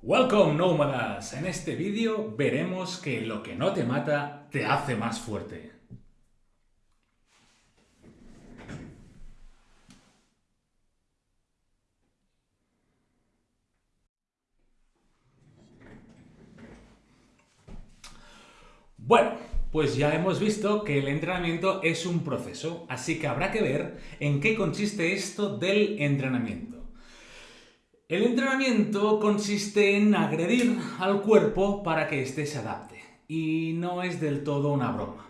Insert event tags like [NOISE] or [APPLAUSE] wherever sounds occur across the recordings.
Welcome nómadas! En este vídeo veremos que lo que no te mata te hace más fuerte. Bueno, pues ya hemos visto que el entrenamiento es un proceso, así que habrá que ver en qué consiste esto del entrenamiento. El entrenamiento consiste en agredir al cuerpo para que éste se adapte, y no es del todo una broma.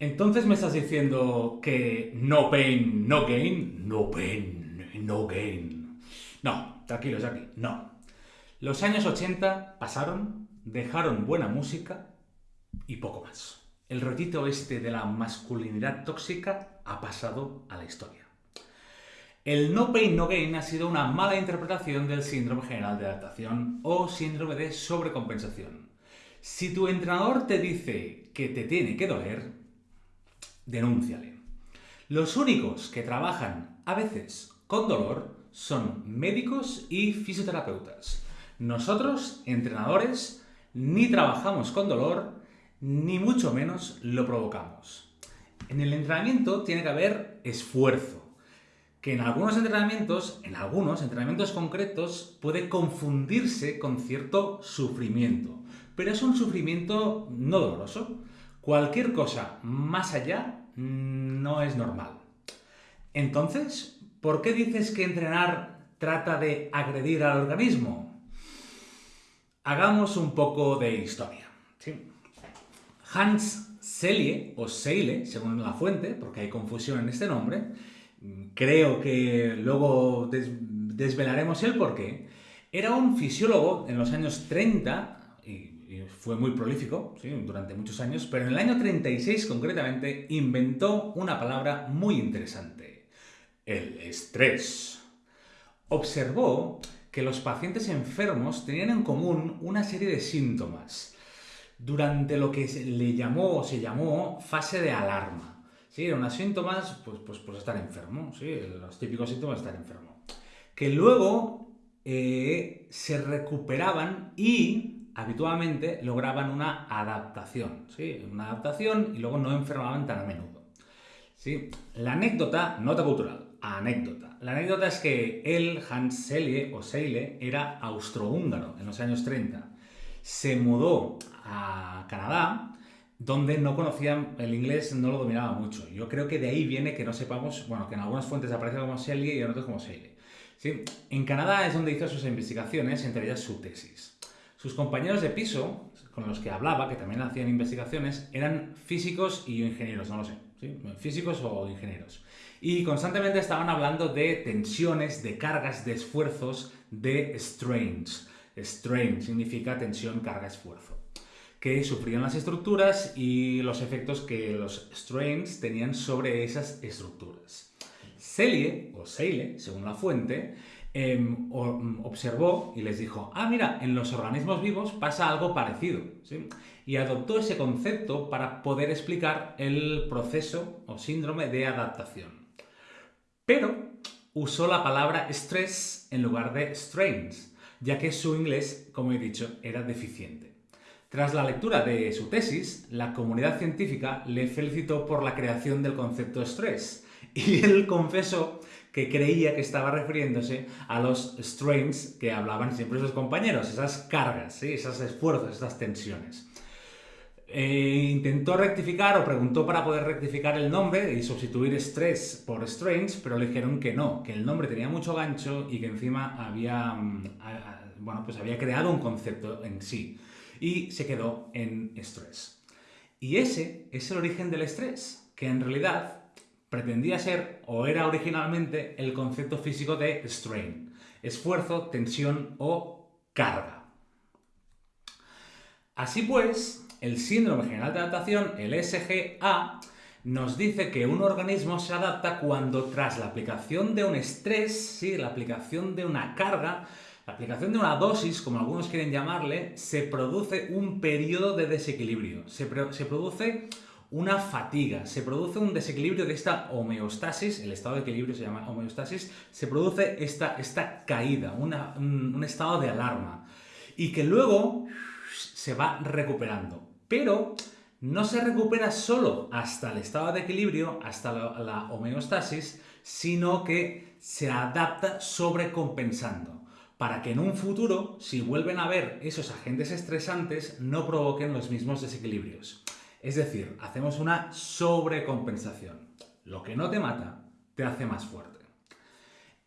Entonces me estás diciendo que no pain, no gain, no pain, no gain. No, tranquilos aquí, no. Los años 80 pasaron, dejaron buena música y poco más. El rollito este de la masculinidad tóxica ha pasado a la historia. El no pain no gain ha sido una mala interpretación del síndrome general de adaptación o síndrome de sobrecompensación. Si tu entrenador te dice que te tiene que doler, denúnciale. Los únicos que trabajan a veces con dolor son médicos y fisioterapeutas. Nosotros, entrenadores, ni trabajamos con dolor, ni mucho menos lo provocamos. En el entrenamiento tiene que haber esfuerzo que en algunos entrenamientos, en algunos entrenamientos concretos, puede confundirse con cierto sufrimiento. Pero es un sufrimiento no doloroso. Cualquier cosa más allá mm, no es normal. Entonces, ¿por qué dices que entrenar trata de agredir al organismo? Hagamos un poco de historia. Hans Selye, o Seile, según la fuente, porque hay confusión en este nombre, creo que luego desvelaremos el porqué, era un fisiólogo en los años 30, y, fue muy prolífico durante muchos años, pero en el año 36 concretamente inventó una palabra muy interesante, el estrés. Observó que los pacientes enfermos tenían en común una serie de síntomas durante lo que le llamó o se llamó fase de alarma. Sí, eran unos síntomas, pues, pues, pues estar enfermo, sí, los típicos síntomas de estar enfermo. Que luego eh, se recuperaban y habitualmente lograban una adaptación, ¿sí? Una adaptación y luego no enfermaban tan a menudo. ¿sí? La anécdota, nota cultural, anécdota. La anécdota es que él, Hans Selye o Seile, era austrohúngaro en los años 30. Se mudó a Canadá donde no conocían el inglés, no lo dominaba mucho. Yo creo que de ahí viene que no sepamos, bueno, que en algunas fuentes aparece como Shelley y en otras como Shelley. ¿Sí? En Canadá es donde hizo sus investigaciones, entre ellas su tesis. Sus compañeros de piso, con los que hablaba, que también hacían investigaciones, eran físicos y ingenieros, no lo sé, físicos o ingenieros. Y constantemente estaban hablando de tensiones, de cargas, de esfuerzos, de strains. Strain significa tensión, carga, esfuerzo que sufrían las estructuras y los efectos que los strains tenían sobre esas estructuras. Celie, o Seile, según la fuente, em, observó y les dijo, ah, mira, en los organismos vivos pasa algo parecido. Y adoptó ese concepto para poder explicar el proceso o síndrome de adaptación. Pero usó la palabra stress en lugar de strains, ya que su inglés, como he dicho, era deficiente. Tras la lectura de su tesis, la comunidad científica le felicitó por la creación del concepto estrés [LAUGHS] y él confesó que creía que estaba refiriéndose a los strains que hablaban siempre sus compañeros, esas cargas, esos esfuerzos, esas tensiones. Eh, intentó rectificar o preguntó para poder rectificar el nombre y sustituir stress por strains, pero le dijeron que no, que el nombre tenía mucho gancho y que encima había, mm, bueno, pues había creado un concepto en sí y se quedó en estrés. Y ese es el origen del estrés, que en realidad pretendía ser o era originalmente el concepto físico de strain, esfuerzo, tensión o carga. Así pues, el síndrome general de adaptación, el SGA, nos dice que un organismo se adapta cuando tras la aplicación de un estrés, ¿sí? la aplicación de una carga, la aplicación de una dosis, como algunos quieren llamarle, se produce un periodo de desequilibrio, se, produce una fatiga, se produce un desequilibrio de esta homeostasis, el estado de equilibrio se llama homeostasis, se produce esta, esta caída, un, un estado de alarma, y que luego se va recuperando. Pero no se recupera solo hasta el estado de equilibrio, hasta la, homeostasis, sino que se adapta sobrecompensando para que en un futuro, si vuelven a ver esos agentes estresantes, no provoquen los mismos desequilibrios. Es decir, hacemos una sobrecompensación. Lo que no te mata, te hace más fuerte.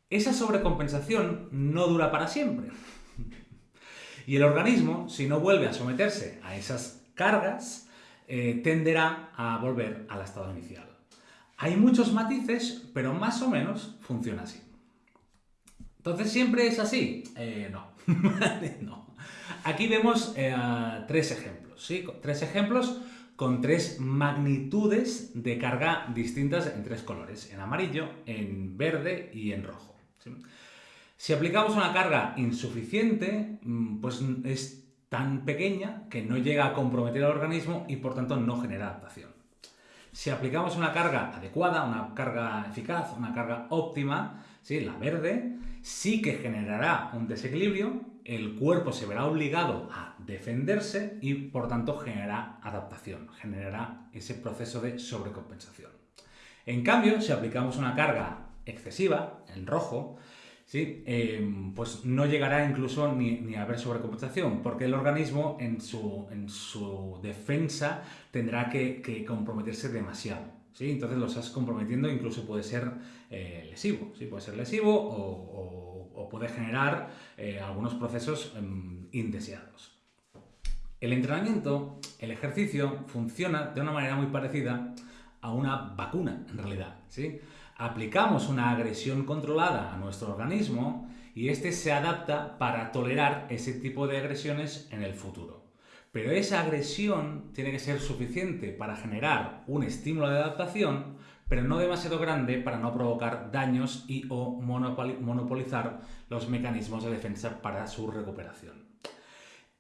Esa sobrecompensación no dura para siempre. [LAUGHS] Y el organismo, si no vuelve a someterse a esas cargas, eh, tenderá a volver al estado inicial. Hay muchos matices, pero más o menos funciona así. Entonces, ¿siempre es así? Eh, no. [LAUGHS] Aquí vemos eh, tres ejemplos, ¿sí? Tres ejemplos con tres magnitudes de carga distintas en tres colores, en amarillo, en verde y en rojo. Si aplicamos una carga insuficiente, mm, pues es tan pequeña que no llega a comprometer al organismo y por tanto no genera adaptación. Si aplicamos una carga adecuada, una carga eficaz, una carga óptima, ¿sí? la verde, sí que generará un desequilibrio, el cuerpo se verá obligado a defenderse y por tanto generará adaptación, generará ese proceso de sobrecompensación. En cambio, si aplicamos una carga excesiva, en rojo, ¿sí? Em, pues no llegará incluso ni, a haber sobrecompensación, porque el organismo en su, en su defensa tendrá que, comprometerse demasiado. Entonces lo estás comprometiendo, incluso puede ser eh, lesivo, puede ser lesivo o, puede generar eh, algunos procesos em, indeseados. El entrenamiento, el ejercicio, funciona de una manera muy parecida a una vacuna, en realidad. ¿sí? aplicamos una agresión controlada a nuestro organismo y éste se adapta para tolerar ese tipo de agresiones en el futuro. Pero esa agresión tiene que ser suficiente para generar un estímulo de adaptación, pero no demasiado grande para no provocar daños y o monopolizar los mecanismos de defensa para su recuperación.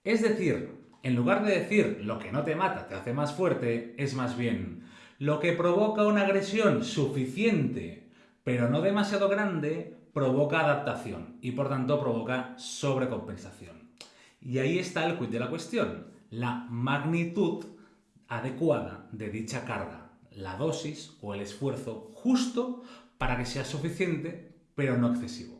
Es decir, en lugar de decir lo que no te mata te hace más fuerte, es más bien lo que provoca una agresión suficiente, pero no demasiado grande, provoca adaptación y por tanto provoca sobrecompensación. Y ahí está el quid de la cuestión, la magnitud adecuada de dicha carga, la dosis o el esfuerzo justo para que sea suficiente, pero no excesivo.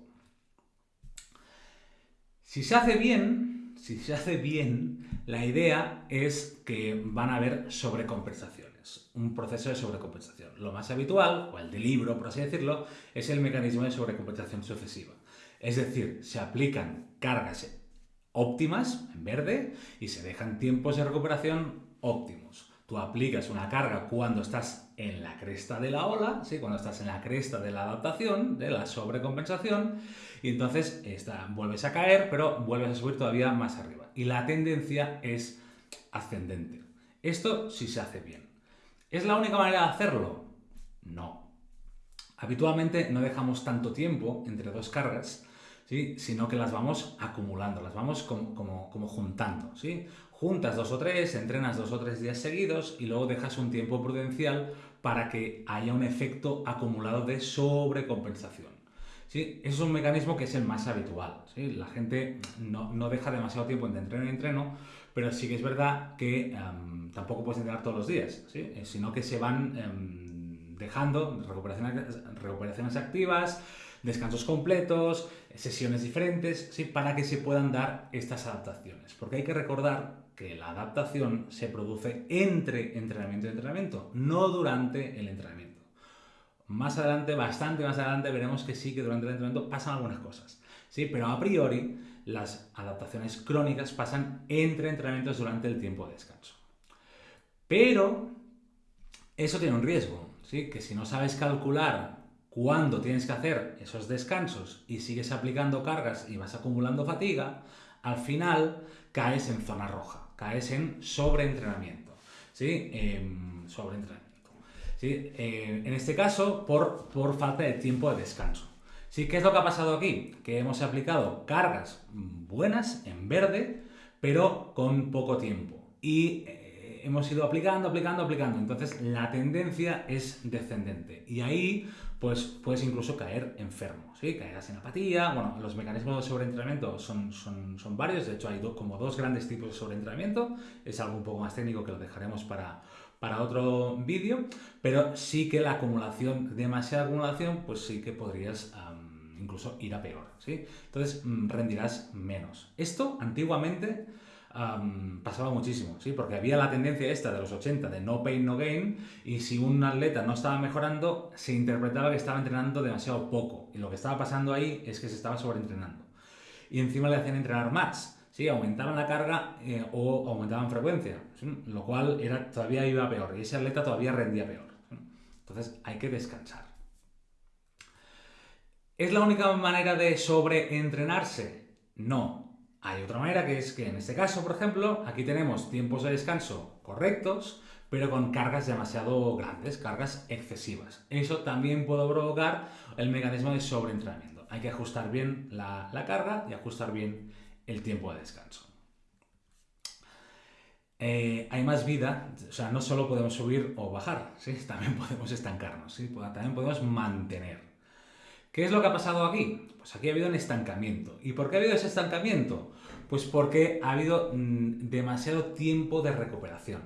Si se hace bien, si se hace bien, la idea es que van a haber sobrecompensación un proceso de sobrecompensación. Lo más habitual, o el de libro, por así decirlo, es el mecanismo de sobrecompensación sucesiva. Es decir, se aplican cargas óptimas, en verde, y se dejan tiempos de recuperación óptimos. Tú aplicas una carga cuando estás en la cresta de la ola, ¿sí? cuando estás en la cresta de la adaptación, de la sobrecompensación, y entonces vuelves a caer, pero vuelves a subir todavía más arriba. Y la tendencia es ascendente. Esto sí se hace bien. ¿Es la única manera de hacerlo? No. Habitualmente no dejamos tanto tiempo entre dos cargas, ¿sí? sino que las vamos acumulando, las vamos como, juntando. ¿sí? Juntas dos o tres, entrenas dos o tres días seguidos y luego dejas un tiempo prudencial para que haya un efecto acumulado de sobrecompensación. ¿Sí? es un mecanismo que es el más habitual. ¿sí? La gente no, no, deja demasiado tiempo entre entreno y entreno pero sí que es verdad que em, tampoco puedes entrenar todos los días, eh, sino que se van em, dejando recuperaciones, recuperaciones activas, descansos completos, sesiones diferentes, ¿sí? para que se puedan dar estas adaptaciones. Porque hay que recordar que la adaptación se produce entre entrenamiento y entrenamiento, no durante el entrenamiento. Más adelante, bastante más adelante, veremos que sí que durante el entrenamiento pasan algunas cosas. ¿sí? Pero a priori las adaptaciones crónicas pasan entre entrenamientos durante el tiempo de descanso. Pero eso tiene un riesgo, ¿sí? que si no sabes calcular cuándo tienes que hacer esos descansos y sigues aplicando cargas y vas acumulando fatiga, al final caes en zona roja, caes en sobreentrenamiento. ¿sí? Em, sobreentrenamiento. ¿sí? Eh, en este caso, por, por falta de tiempo de descanso. Sí, ¿qué es lo que ha pasado aquí? Que hemos aplicado cargas buenas en verde, pero con poco tiempo. Y eh, hemos ido aplicando, aplicando, aplicando. Entonces la tendencia es descendente. Y ahí pues puedes incluso caer enfermo, ¿sí? Caerás en apatía. Bueno, los mecanismos de sobreentrenamiento son, son, son varios. De hecho, hay como dos grandes tipos de sobreentrenamiento. Es algo un poco más técnico que lo dejaremos para, para otro vídeo. Pero sí que la acumulación, demasiada acumulación, pues sí que podrías incluso ir a peor, ¿sí? Entonces mm, rendirás menos. Esto antiguamente pasaba muchísimo, ¿sí? Porque había la tendencia esta de los 80 de no pain, no gain, y si un atleta no estaba mejorando, se interpretaba que estaba entrenando demasiado poco. Y lo que estaba pasando ahí es que se estaba sobreentrenando. Y encima le hacían entrenar más, ¿sí? Aumentaban la carga eh, o aumentaban frecuencia, lo cual era, todavía iba peor, y ese atleta todavía rendía peor. Entonces hay que descansar. ¿Es la única manera de sobreentrenarse? No, hay otra manera que es que en este caso, por ejemplo, aquí tenemos tiempos de descanso correctos, pero con cargas demasiado grandes, cargas excesivas. Eso también puede provocar el mecanismo de sobreentrenamiento. Hay que ajustar bien la, carga y ajustar bien el tiempo de descanso. Eh, hay más vida, o sea, no solo podemos subir o bajar, ¿sí? [LAUGHS] también podemos estancarnos, ¿sí? también podemos mantener. ¿Qué es lo que ha pasado aquí? Pues aquí ha habido un estancamiento. ¿Y por qué ha habido ese estancamiento? Pues porque ha habido mm, demasiado tiempo de recuperación.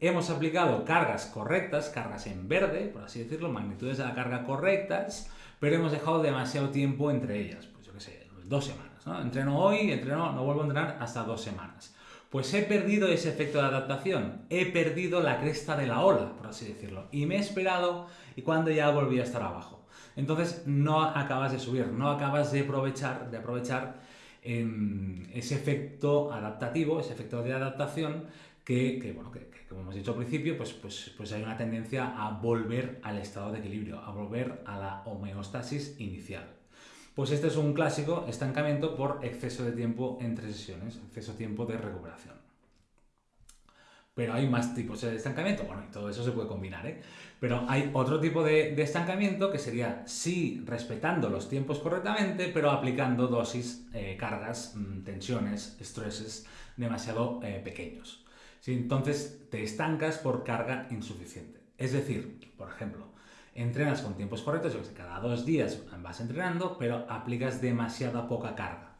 Hemos aplicado cargas correctas, cargas en verde, por así decirlo, magnitudes de la carga correctas, pero hemos dejado demasiado tiempo entre ellas. Pues yo qué sé, dos semanas. ¿no? Entreno hoy, entreno, no vuelvo a entrenar hasta dos semanas. Pues he perdido ese efecto de adaptación, he perdido la cresta de la ola, por así decirlo, y me he esperado y cuando ya volví a estar abajo. Entonces no acabas de subir, no acabas de aprovechar, de aprovechar em, ese efecto adaptativo, ese efecto de adaptación que, bueno, que, como hemos dicho al principio, pues, pues, pues hay una tendencia a volver al estado de equilibrio, a volver a la homeostasis inicial. Pues este es un clásico estancamiento por exceso de tiempo entre sesiones, exceso de tiempo de recuperación. Pero hay más tipos de estancamiento, bueno, y todo eso se puede combinar, ¿eh? Pero hay otro tipo de, estancamiento que sería, sí, respetando los tiempos correctamente, pero aplicando dosis, eh, cargas, mm, tensiones, estreses demasiado eh, pequeños. ¿Sí? Entonces te estancas por carga insuficiente. Es decir, por ejemplo, entrenas con tiempos correctos, yo que cada dos días vas entrenando, pero aplicas demasiada poca carga.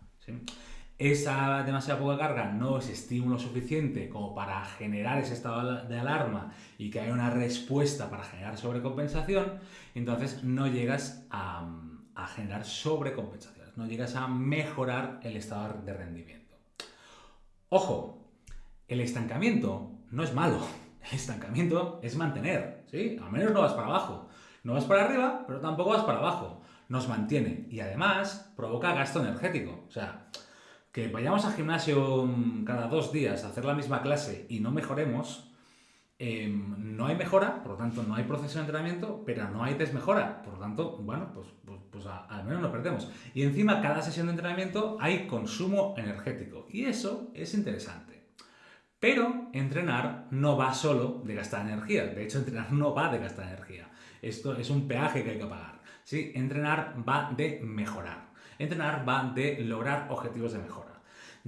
Esa demasiada poca carga no es estímulo suficiente como para generar ese estado de alarma y que haya una respuesta para generar sobrecompensación, entonces no llegas a, generar sobrecompensaciones, no llegas a mejorar el estado de rendimiento. Ojo, el estancamiento no es malo, [LAUGHS] el estancamiento es mantener, ¿sí? Al menos no vas para abajo. No vas para arriba, pero tampoco vas para abajo. Nos mantiene y además provoca gasto energético. O sea, que vayamos al gimnasio mm, cada dos días a hacer la misma clase y no mejoremos, em, no hay mejora, por lo tanto no hay proceso de entrenamiento, pero no hay desmejora. Por lo tanto, bueno, pues, pues, pues al menos no perdemos. Y encima, cada sesión de entrenamiento hay consumo energético. Y eso es interesante. Pero entrenar no va solo de gastar energía. De hecho, entrenar no va de gastar energía. Esto es un peaje que hay que pagar. ¿sí? Entrenar va de mejorar. Entrenar va de lograr objetivos de mejora.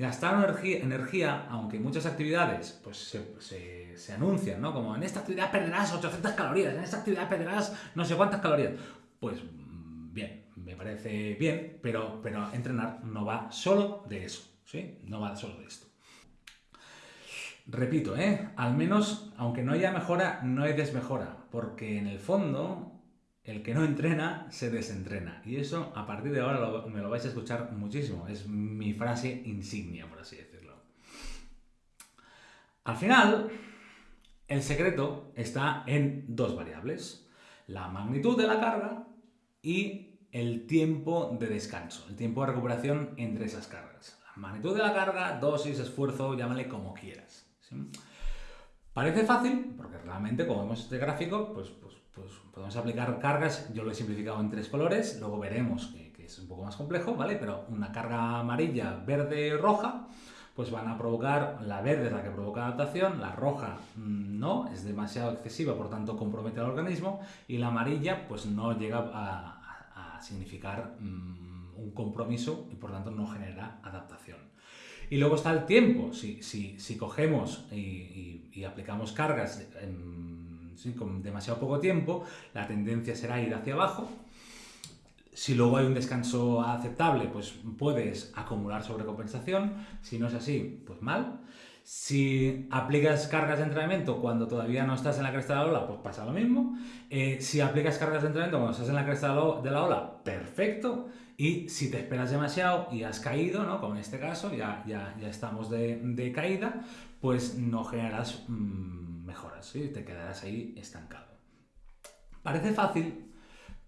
Gastar energía, aunque muchas actividades pues, se, se, anuncian, ¿no? Como en esta actividad perderás 800 calorías, en esta actividad perderás no sé cuántas calorías. Pues mm, bien, me parece bien, pero, pero entrenar no va solo de eso, ¿sí? No va solo de esto. Repito, ¿eh? al menos, aunque no haya mejora, no hay desmejora, porque en el fondo el que no entrena se desentrena. Y eso a partir de ahora me lo vais a escuchar muchísimo. Es mi frase insignia, por así decirlo. Al final, el secreto está en dos variables. La magnitud de la carga y el tiempo de descanso, el tiempo de recuperación entre esas cargas. La magnitud de la carga, dosis, esfuerzo, llámale como quieras. Parece fácil, porque realmente, como vemos este gráfico, pues, pues pues podemos aplicar cargas, yo lo he simplificado en tres colores, luego veremos que, es un poco más complejo, ¿vale? Pero una carga amarilla, verde, roja, pues van a provocar, la verde es la que provoca adaptación, la roja mm, no, es demasiado excesiva, por tanto compromete al organismo, y la amarilla pues no llega a, significar mm, un compromiso y por tanto no genera adaptación. Y luego está el tiempo. Si, si, cogemos y, aplicamos cargas con demasiado poco tiempo, la tendencia será ir hacia abajo. Si luego hay un descanso aceptable, pues puedes acumular sobrecompensación. Si no es así, pues mal. Si aplicas cargas de entrenamiento cuando todavía no estás en la cresta de la ola, pues pasa lo mismo. Eh, si aplicas cargas de entrenamiento cuando estás en la cresta de la ola, perfecto. Y si te esperas demasiado y has caído, ¿no? como en este caso, ya, ya, ya estamos de, caída, pues no generarás mm, mejoras, y te quedarás ahí estancado. Parece fácil,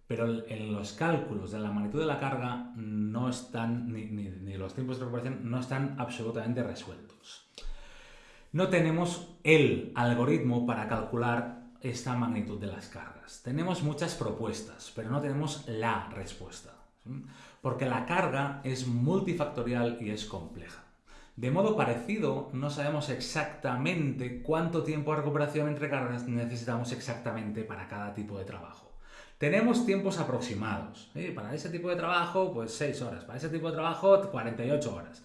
pero en los cálculos de la magnitud de la carga no están, ni, los tiempos de recuperación no están absolutamente resueltos no tenemos el algoritmo para calcular esta magnitud de las cargas. Tenemos muchas propuestas, pero no tenemos la respuesta. Porque la carga es multifactorial y es compleja. De modo parecido, no sabemos exactamente cuánto tiempo de recuperación entre cargas necesitamos exactamente para cada tipo de trabajo. Tenemos tiempos aproximados. Para ese tipo de trabajo, pues 6 horas. Para ese tipo de trabajo, 48 horas.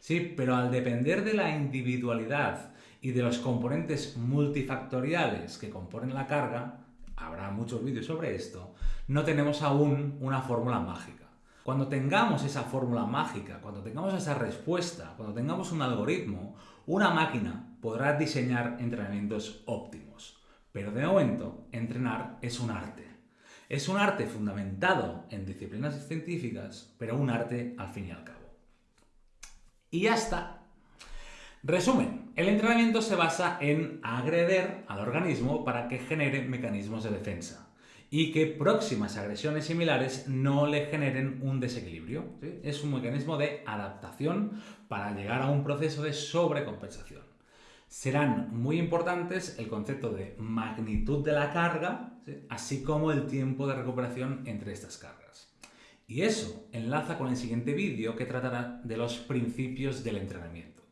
Sí, pero al depender de la individualidad y de los componentes multifactoriales que componen la carga, habrá muchos vídeos sobre esto, no tenemos aún una fórmula mágica. Cuando tengamos esa fórmula mágica, cuando tengamos esa respuesta, cuando tengamos un algoritmo, una máquina podrá diseñar entrenamientos óptimos. Pero de momento, entrenar es un arte. Es un arte fundamentado en disciplinas científicas, pero un arte al fin y al cabo. Y ya está. Resumen, el entrenamiento se basa en agreder al organismo para que genere mecanismos de defensa y que próximas agresiones similares no le generen un desequilibrio. Es un mecanismo de adaptación para llegar a un proceso de sobrecompensación. Serán muy importantes el concepto de magnitud de la carga, así como el tiempo de recuperación entre estas cargas. Y eso enlaza con el siguiente vídeo que tratará de los principios del entrenamiento,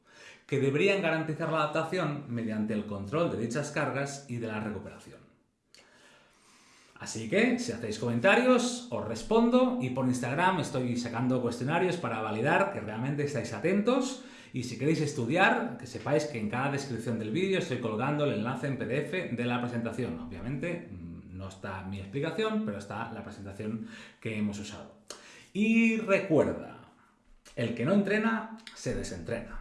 que deberían garantizar la adaptación mediante el control de dichas cargas y de la recuperación. Así que, si hacéis comentarios, os respondo y por Instagram estoy sacando cuestionarios para validar que realmente estáis atentos y si queréis estudiar, que sepáis que en cada descripción del vídeo estoy colgando el enlace en PDF de la presentación. Obviamente no está mi explicación, pero está la presentación que hemos usado. Y recuerda, el que no entrena, se desentrena.